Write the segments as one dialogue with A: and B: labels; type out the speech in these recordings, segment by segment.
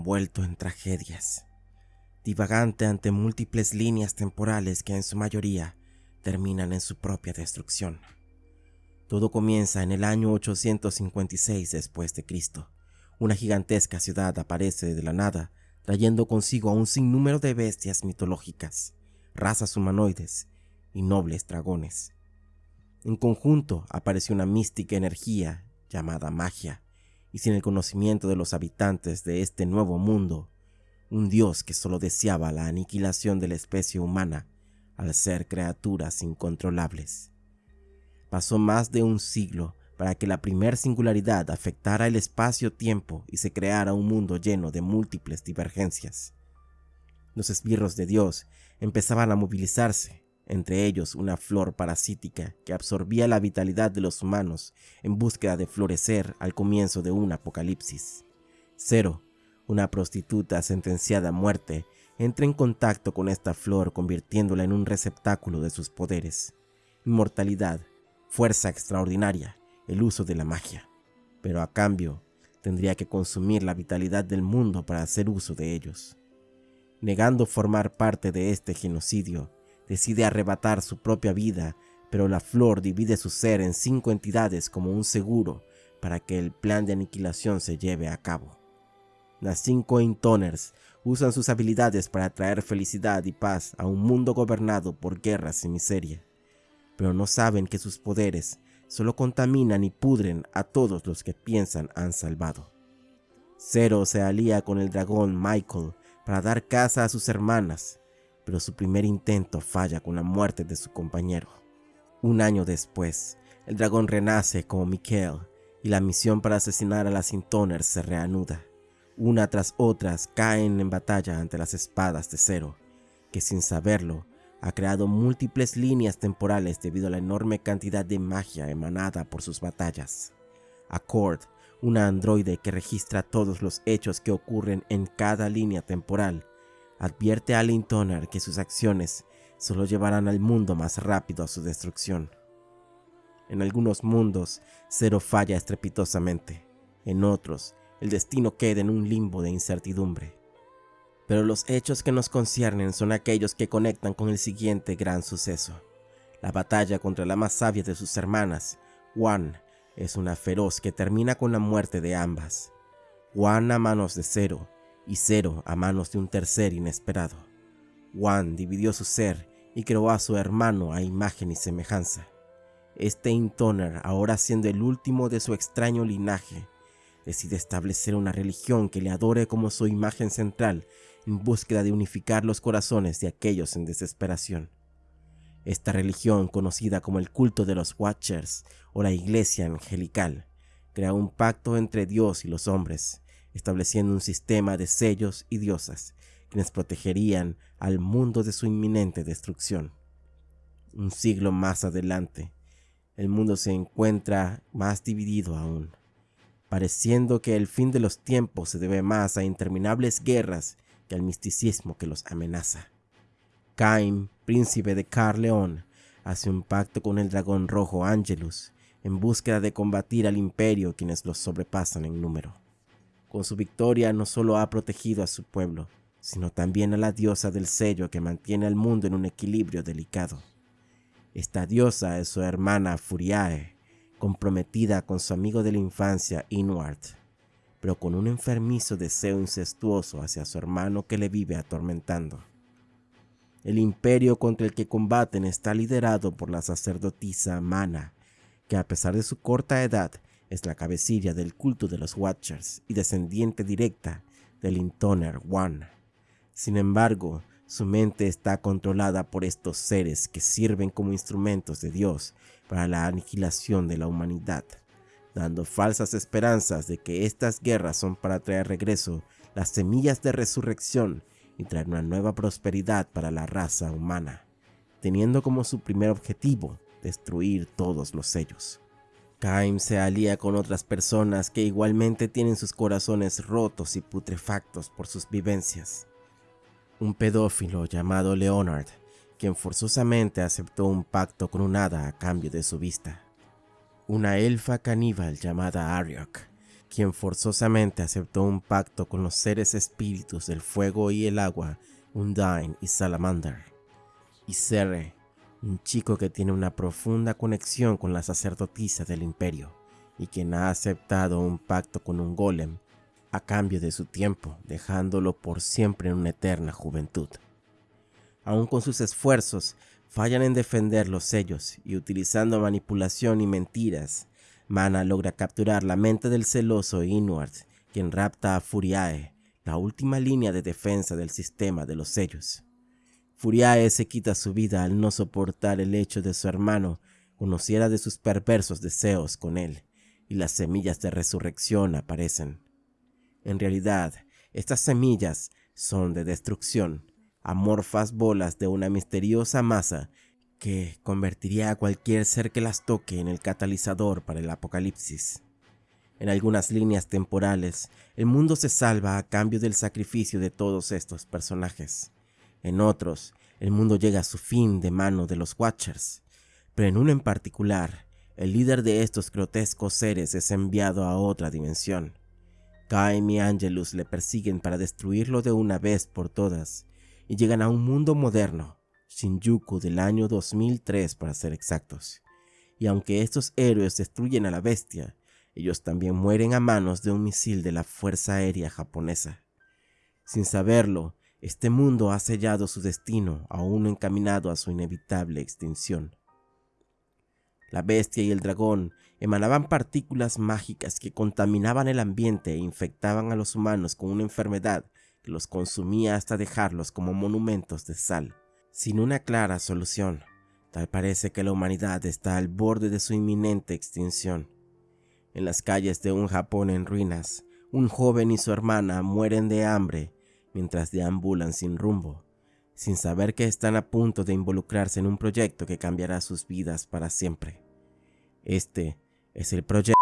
A: envuelto en tragedias, divagante ante múltiples líneas temporales que en su mayoría terminan en su propia destrucción. Todo comienza en el año 856 después de Cristo. Una gigantesca ciudad aparece de la nada, trayendo consigo a un sinnúmero de bestias mitológicas, razas humanoides y nobles dragones. En conjunto apareció una mística energía llamada magia, y sin el conocimiento de los habitantes de este nuevo mundo, un dios que solo deseaba la aniquilación de la especie humana al ser criaturas incontrolables. Pasó más de un siglo para que la primer singularidad afectara el espacio-tiempo y se creara un mundo lleno de múltiples divergencias. Los esbirros de Dios empezaban a movilizarse, entre ellos una flor parasítica que absorbía la vitalidad de los humanos en búsqueda de florecer al comienzo de un apocalipsis. Cero, una prostituta sentenciada a muerte, entra en contacto con esta flor convirtiéndola en un receptáculo de sus poderes. Inmortalidad, fuerza extraordinaria, el uso de la magia. Pero a cambio, tendría que consumir la vitalidad del mundo para hacer uso de ellos. Negando formar parte de este genocidio, decide arrebatar su propia vida, pero la flor divide su ser en cinco entidades como un seguro para que el plan de aniquilación se lleve a cabo. Las cinco Intoners usan sus habilidades para traer felicidad y paz a un mundo gobernado por guerras y miseria, pero no saben que sus poderes solo contaminan y pudren a todos los que piensan han salvado. Zero se alía con el dragón Michael para dar caza a sus hermanas, pero su primer intento falla con la muerte de su compañero. Un año después, el dragón renace como Mikael y la misión para asesinar a las Intoners se reanuda. Una tras otras caen en batalla ante las espadas de Zero, que sin saberlo ha creado múltiples líneas temporales debido a la enorme cantidad de magia emanada por sus batallas. Accord, una androide que registra todos los hechos que ocurren en cada línea temporal, advierte a Lintoner que sus acciones solo llevarán al mundo más rápido a su destrucción. En algunos mundos, Zero falla estrepitosamente. En otros, el destino queda en un limbo de incertidumbre. Pero los hechos que nos conciernen son aquellos que conectan con el siguiente gran suceso. La batalla contra la más sabia de sus hermanas, Juan, es una feroz que termina con la muerte de ambas. Juan a manos de Zero y Cero a manos de un tercer inesperado. Juan dividió su ser y creó a su hermano a imagen y semejanza. Este Intoner, ahora siendo el último de su extraño linaje, decide establecer una religión que le adore como su imagen central en búsqueda de unificar los corazones de aquellos en desesperación. Esta religión, conocida como el culto de los Watchers o la Iglesia Angelical, crea un pacto entre Dios y los hombres, estableciendo un sistema de sellos y diosas quienes protegerían al mundo de su inminente destrucción. Un siglo más adelante, el mundo se encuentra más dividido aún, pareciendo que el fin de los tiempos se debe más a interminables guerras que al misticismo que los amenaza. Cain, príncipe de Carleón, hace un pacto con el dragón rojo Angelus en búsqueda de combatir al imperio quienes los sobrepasan en número. Con su victoria no solo ha protegido a su pueblo, sino también a la diosa del sello que mantiene al mundo en un equilibrio delicado. Esta diosa es su hermana Furiae, comprometida con su amigo de la infancia Inward, pero con un enfermizo deseo incestuoso hacia su hermano que le vive atormentando. El imperio contra el que combaten está liderado por la sacerdotisa Mana, que a pesar de su corta edad es la cabecilla del culto de los Watchers y descendiente directa del Intoner One. Sin embargo, su mente está controlada por estos seres que sirven como instrumentos de Dios para la aniquilación de la humanidad, dando falsas esperanzas de que estas guerras son para traer regreso las semillas de resurrección y traer una nueva prosperidad para la raza humana, teniendo como su primer objetivo destruir todos los sellos. Kaim se alía con otras personas que igualmente tienen sus corazones rotos y putrefactos por sus vivencias. Un pedófilo llamado Leonard, quien forzosamente aceptó un pacto con un hada a cambio de su vista. Una elfa caníbal llamada Ariok, quien forzosamente aceptó un pacto con los seres espíritus del fuego y el agua, Undyne y Salamander. Y Serre, un chico que tiene una profunda conexión con la sacerdotisa del imperio y quien ha aceptado un pacto con un golem a cambio de su tiempo, dejándolo por siempre en una eterna juventud. Aun con sus esfuerzos, fallan en defender los sellos y utilizando manipulación y mentiras, Mana logra capturar la mente del celoso Inward, quien rapta a Furiae, la última línea de defensa del sistema de los sellos. Furiae se quita su vida al no soportar el hecho de su hermano conociera de sus perversos deseos con él, y las semillas de resurrección aparecen. En realidad, estas semillas son de destrucción, amorfas bolas de una misteriosa masa que convertiría a cualquier ser que las toque en el catalizador para el apocalipsis. En algunas líneas temporales, el mundo se salva a cambio del sacrificio de todos estos personajes. En otros, el mundo llega a su fin de mano de los Watchers. Pero en uno en particular, el líder de estos grotescos seres es enviado a otra dimensión. Caim y Angelus le persiguen para destruirlo de una vez por todas, y llegan a un mundo moderno, Shinjuku del año 2003 para ser exactos. Y aunque estos héroes destruyen a la bestia, ellos también mueren a manos de un misil de la Fuerza Aérea japonesa. Sin saberlo, este mundo ha sellado su destino aún encaminado a su inevitable extinción. La bestia y el dragón emanaban partículas mágicas que contaminaban el ambiente e infectaban a los humanos con una enfermedad que los consumía hasta dejarlos como monumentos de sal sin una clara solución. Tal parece que la humanidad está al borde de su inminente extinción. En las calles de un Japón en ruinas, un joven y su hermana mueren de hambre mientras deambulan sin rumbo, sin saber que están a punto de involucrarse en un proyecto que cambiará sus vidas para siempre. Este es el proyecto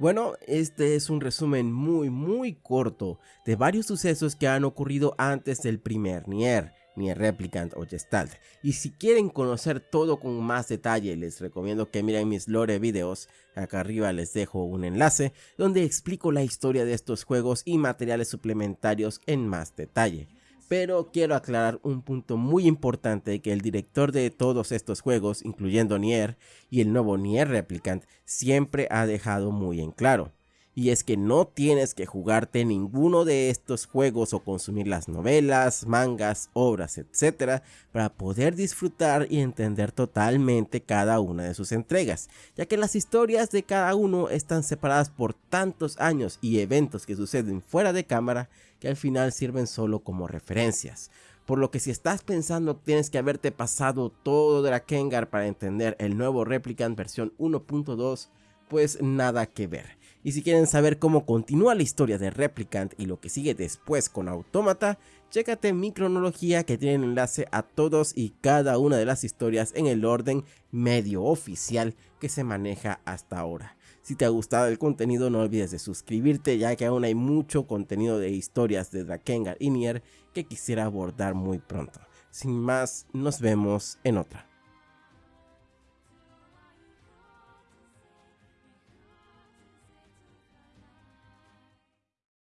A: Bueno, este es un resumen muy muy corto de varios sucesos que han ocurrido antes del primer Nier, Nier Replicant o Gestalt. Y si quieren conocer todo con más detalle, les recomiendo que miren mis lore videos, acá arriba les dejo un enlace donde explico la historia de estos juegos y materiales suplementarios en más detalle pero quiero aclarar un punto muy importante que el director de todos estos juegos, incluyendo Nier y el nuevo Nier Replicant, siempre ha dejado muy en claro. Y es que no tienes que jugarte ninguno de estos juegos o consumir las novelas, mangas, obras, etc. para poder disfrutar y entender totalmente cada una de sus entregas, ya que las historias de cada uno están separadas por tantos años y eventos que suceden fuera de cámara que al final sirven solo como referencias. Por lo que si estás pensando tienes que haberte pasado todo de la Kengar para entender el nuevo Replicant versión 1.2, pues nada que ver. Y si quieren saber cómo continúa la historia de Replicant y lo que sigue después con Automata, chécate mi cronología que tiene enlace a todos y cada una de las historias en el orden medio oficial que se maneja hasta ahora. Si te ha gustado el contenido no olvides de suscribirte ya que aún hay mucho contenido de historias de Drakengard y Nier que quisiera abordar muy pronto. Sin más, nos vemos en otra.